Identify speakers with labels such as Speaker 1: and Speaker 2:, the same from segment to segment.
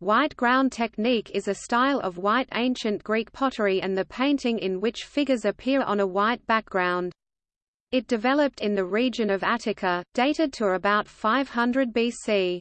Speaker 1: White ground technique is a style of white ancient Greek pottery and the painting in which figures appear on a white background. It developed in the region of Attica, dated to about 500 BC.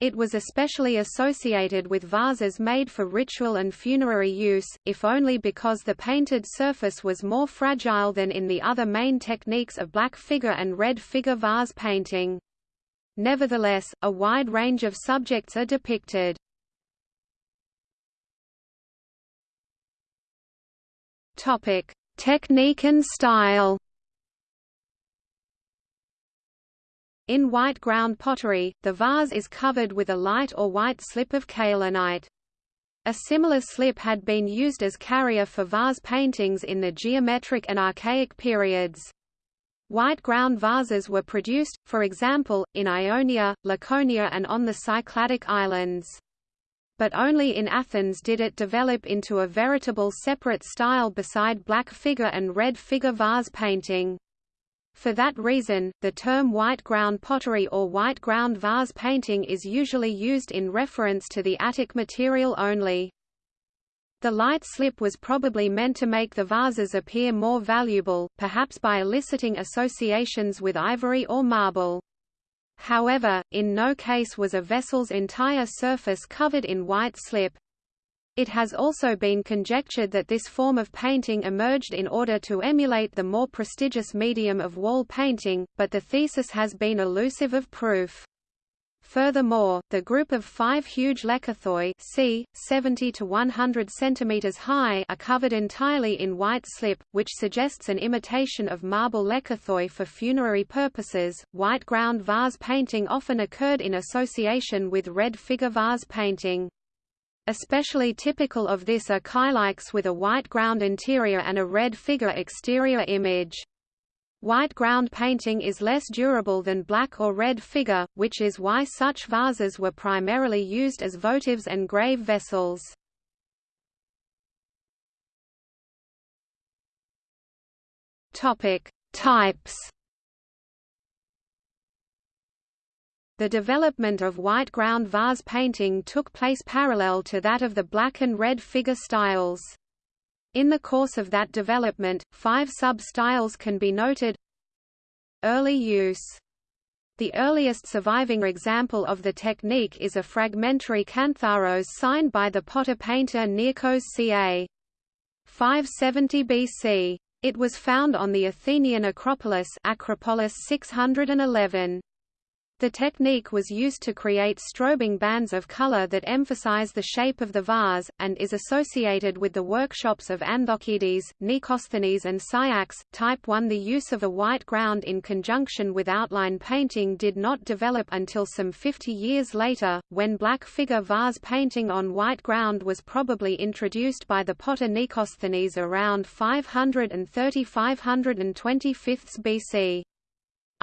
Speaker 1: It was especially associated with vases made for ritual and funerary use, if only because the painted surface was more fragile than in the other main techniques of black figure and red figure vase painting. Nevertheless, a wide range of subjects are depicted. Topic: Technique and style. In white ground pottery, the vase is covered with a light or white slip of kaolinite. A similar slip had been used as carrier for vase paintings in the geometric and archaic periods. White ground vases were produced, for example, in Ionia, Laconia and on the Cycladic islands. But only in Athens did it develop into a veritable separate style beside black figure and red figure vase painting. For that reason, the term white ground pottery or white ground vase painting is usually used in reference to the Attic material only. The light slip was probably meant to make the vases appear more valuable, perhaps by eliciting associations with ivory or marble. However, in no case was a vessel's entire surface covered in white slip. It has also been conjectured that this form of painting emerged in order to emulate the more prestigious medium of wall painting, but the thesis has been elusive of proof. Furthermore, the group of five huge lekythoi c. 70 to 100 cm high are covered entirely in white slip, which suggests an imitation of marble lekythoi for funerary purposes. White ground vase painting often occurred in association with red figure vase painting. Especially typical of this are kylikes with a white ground interior and a red figure exterior image. White ground painting is less durable than black or red figure, which is why such vases were primarily used as votives and grave vessels. Topic: Types The development of white ground vase painting took place parallel to that of the black and red figure styles. In the course of that development, five sub-styles can be noted Early use the earliest surviving example of the technique is a fragmentary cantharos signed by the potter painter Nearchos ca. 570 BC. It was found on the Athenian Acropolis Acropolis 611. The technique was used to create strobing bands of color that emphasize the shape of the vase, and is associated with the workshops of Andokides, Nikosthenes and Psiax. Type 1 The use of a white ground in conjunction with outline painting did not develop until some 50 years later, when black figure vase painting on white ground was probably introduced by the potter Nikosthenes around 530–525 BC.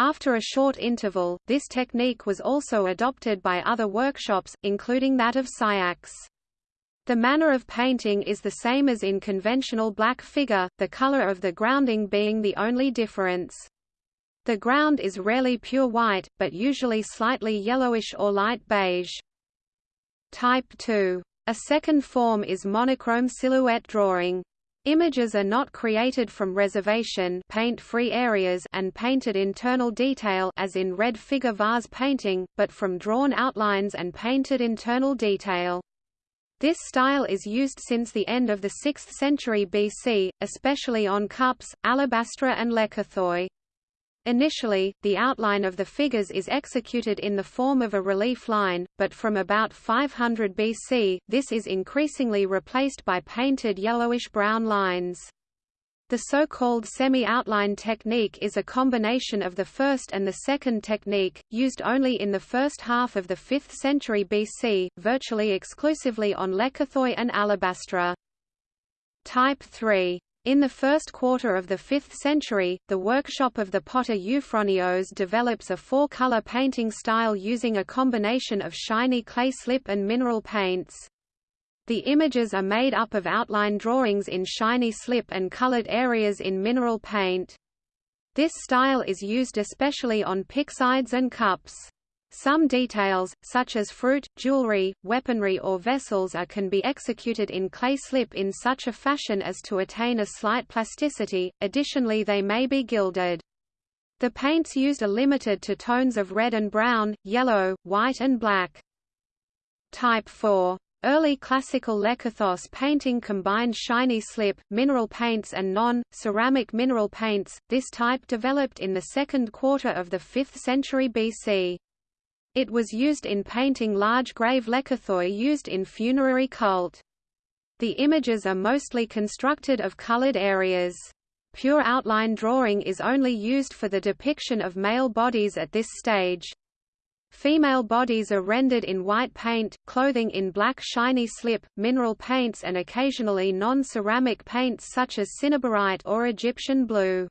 Speaker 1: After a short interval, this technique was also adopted by other workshops, including that of Psiax. The manner of painting is the same as in conventional black figure, the color of the grounding being the only difference. The ground is rarely pure white, but usually slightly yellowish or light beige. Type 2. A second form is monochrome silhouette drawing. Images are not created from reservation paint-free areas and painted internal detail as in red figure vase painting, but from drawn outlines and painted internal detail. This style is used since the end of the 6th century BC, especially on cups, alabastra and lekythoi. Initially, the outline of the figures is executed in the form of a relief line, but from about 500 BC, this is increasingly replaced by painted yellowish-brown lines. The so-called semi-outline technique is a combination of the first and the second technique, used only in the first half of the 5th century BC, virtually exclusively on lekythoi and alabastra. Type 3 in the first quarter of the 5th century, the workshop of the potter Euphronios develops a four-color painting style using a combination of shiny clay slip and mineral paints. The images are made up of outline drawings in shiny slip and colored areas in mineral paint. This style is used especially on pyxides and cups. Some details, such as fruit, jewelry, weaponry or vessels are can be executed in clay slip in such a fashion as to attain a slight plasticity, additionally they may be gilded. The paints used are limited to tones of red and brown, yellow, white and black. Type 4 Early classical lekythos painting combined shiny slip, mineral paints and non-ceramic mineral paints. This type developed in the second quarter of the 5th century BC. It was used in painting large grave lekythoi used in funerary cult. The images are mostly constructed of colored areas. Pure outline drawing is only used for the depiction of male bodies at this stage. Female bodies are rendered in white paint, clothing in black shiny slip, mineral paints and occasionally non-ceramic paints such as cinnabarite or Egyptian blue.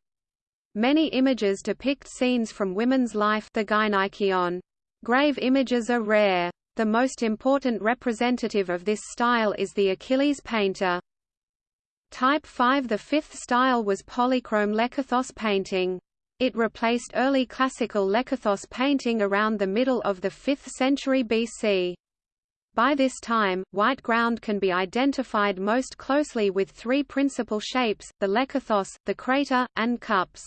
Speaker 1: Many images depict scenes from women's life the gynaikeion. Grave images are rare. The most important representative of this style is the Achilles painter. Type 5 The fifth style was polychrome lekythos painting. It replaced early classical lekythos painting around the middle of the 5th century BC. By this time, white ground can be identified most closely with three principal shapes, the lekythos, the crater, and cups.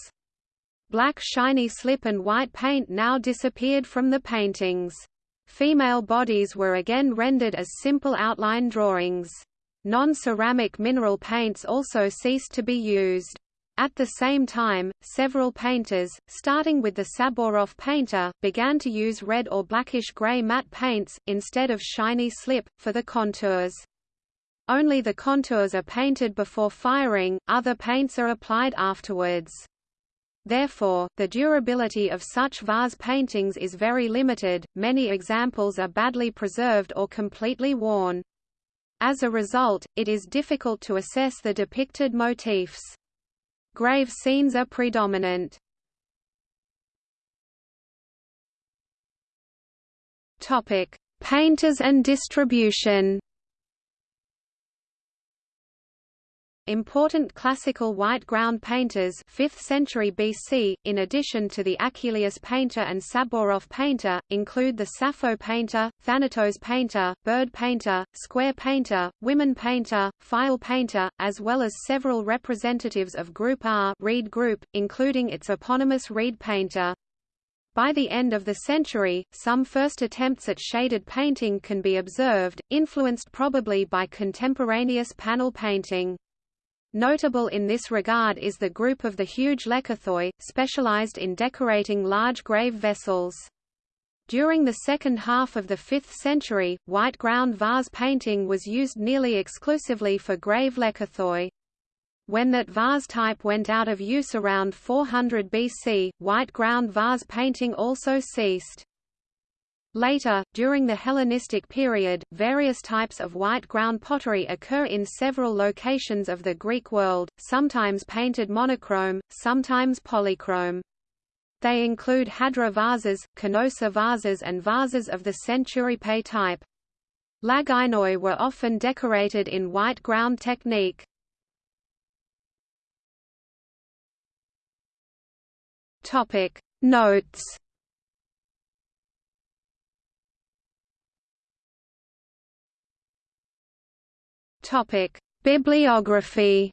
Speaker 1: Black shiny slip and white paint now disappeared from the paintings. Female bodies were again rendered as simple outline drawings. Non-ceramic mineral paints also ceased to be used. At the same time, several painters, starting with the Sabouroff painter, began to use red or blackish-gray matte paints, instead of shiny slip, for the contours. Only the contours are painted before firing, other paints are applied afterwards. Therefore, the durability of such vase paintings is very limited, many examples are badly preserved or completely worn. As a result, it is difficult to assess the depicted motifs. Grave scenes are predominant. Painters and distribution. Important classical white ground painters 5th century BC, in addition to the Achilleus painter and Sabouroff painter, include the Sappho painter, Thanatos painter, bird painter, square painter, women painter, file painter, as well as several representatives of Group R reed group, including its eponymous reed painter. By the end of the century, some first attempts at shaded painting can be observed, influenced probably by contemporaneous panel painting. Notable in this regard is the group of the huge lekythoi, specialized in decorating large grave vessels. During the second half of the 5th century, white ground vase painting was used nearly exclusively for grave lekythoi. When that vase type went out of use around 400 BC, white ground vase painting also ceased. Later, during the Hellenistic period, various types of white ground pottery occur in several locations of the Greek world, sometimes painted monochrome, sometimes polychrome. They include Hadra vases, Canosa vases and vases of the Centuripe type. Lagynoi were often decorated in white ground technique. Notes Topic: Bibliography.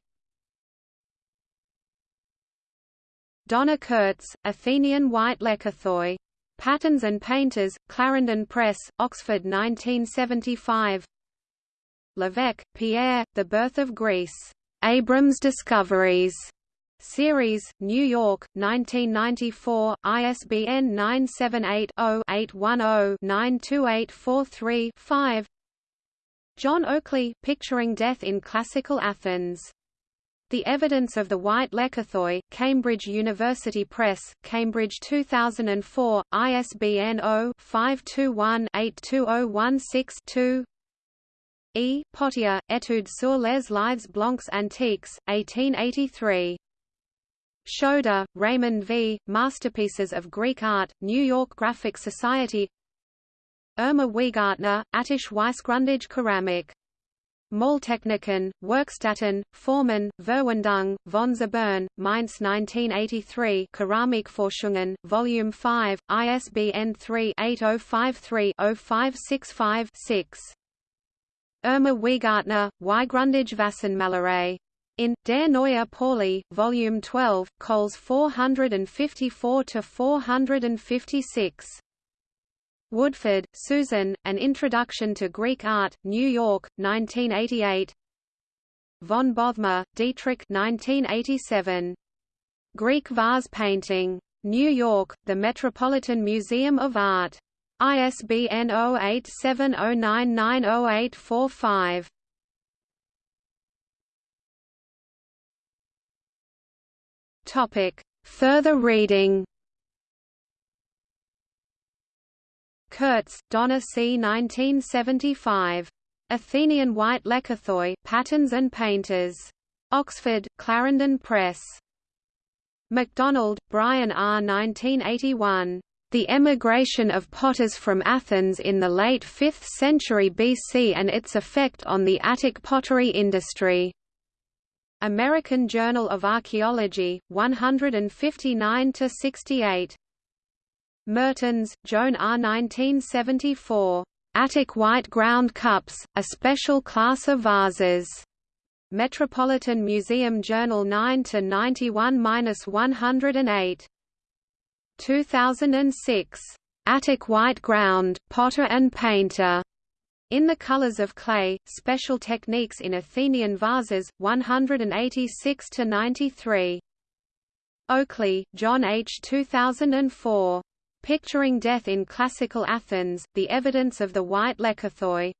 Speaker 1: Donna Kurtz, Athenian White Lekythoi. Patterns and Painters, Clarendon Press, Oxford 1975. Levesque, Pierre, The Birth of Greece. Abrams Discoveries. Series, New York, 1994, ISBN 978 0 810 92843 5. John Oakley, Picturing Death in Classical Athens. The Evidence of the White Lekythoi, Cambridge University Press, Cambridge 2004, ISBN 0-521-82016-2 E. Pottier, Études sur les Lives Blancs Antiques, 1883. Schoder, Raymond V., Masterpieces of Greek Art, New York Graphic Society Irma Wehgartner, Attisch Weissgrundage Ceramic Maltechniken, Werkstätten, Formen, Verwendung, von Zabern, Mainz 1983 Keramikforschungen, Volume 5, ISBN 3-8053-0565-6 Irma Wehgartner, Weigrundage Wassenmalerei. In Der Neue Pauly, Volume 12, Cols 454–456. Woodford, Susan, An Introduction to Greek Art, New York, 1988 Von Bothmer, Dietrich 1987. Greek Vase Painting. New York, The Metropolitan Museum of Art. ISBN 0870990845. Topic. Further reading Kurtz, Donna C. 1975. Athenian White Lekythoi Patterns and Painters. Oxford, Clarendon Press. MacDonald, Brian R. 1981. The Emigration of Potters from Athens in the late 5th century BC and its effect on the Attic pottery industry. American Journal of Archaeology, 159–68. Mertens, Joan R. 1974. Attic White Ground Cups, a special class of vases. Metropolitan Museum Journal 9 to 91-108. 2006. Attic White Ground, Potter and Painter. In the Colors of Clay, Special Techniques in Athenian Vases, 186–93. Oakley, John H. 2004. Picturing Death in Classical Athens, The Evidence of the White Lekythoi.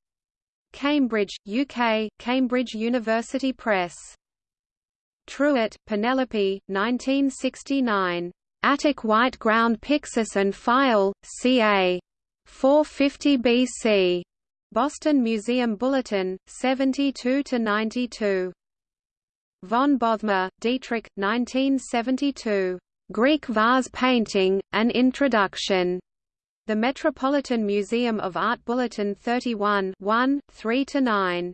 Speaker 1: Cambridge, UK, Cambridge University Press. Truitt, Penelope, 1969. Attic White Ground Pyxis and Phial, ca. 450 BC. Boston Museum Bulletin, 72–92. Von Bothmer, Dietrich, 1972. Greek Vase Painting, An Introduction. The Metropolitan Museum of Art Bulletin 31 1, 3–9.